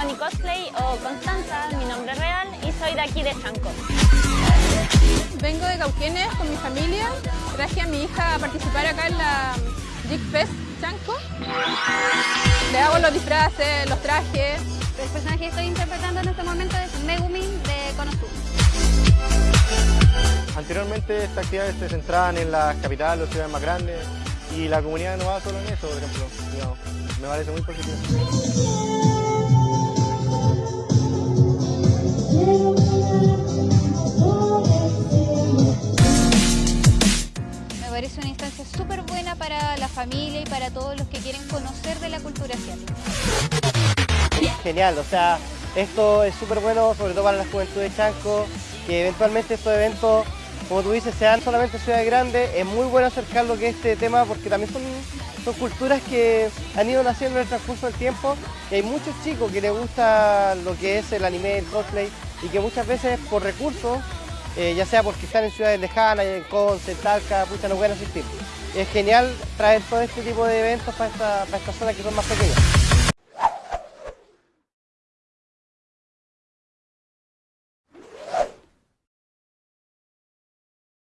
Connie Cosplay o Constanza, mi nombre real, y soy de aquí de Chanco. Vengo de Cauquenes con mi familia. Traje a mi hija a participar acá en la Jig Fest Chanco. Le hago los disfraces, los trajes. El personaje que estoy interpretando en este momento es Megumi de Konosu. Anteriormente esta actividad se centraban en las capitales o ciudades más grandes y la comunidad no va solo en eso, por ejemplo. Me parece muy positivo. Parece una instancia súper buena para la familia y para todos los que quieren conocer de la cultura asiática. Genial, o sea, esto es súper bueno, sobre todo para la juventud de Chanco, que eventualmente estos eventos, como tú dices, sean solamente ciudades grandes. Es muy bueno acercar lo que es este tema porque también son, son culturas que han ido naciendo en el transcurso del tiempo y hay muchos chicos que les gusta lo que es el anime, el cosplay y que muchas veces por recursos, eh, ya sea porque están en ciudades lejanas, en Conce, Talca, pucha, no pueden asistir. Es genial traer todo este tipo de eventos para, esta, para estas zonas que son más pequeñas.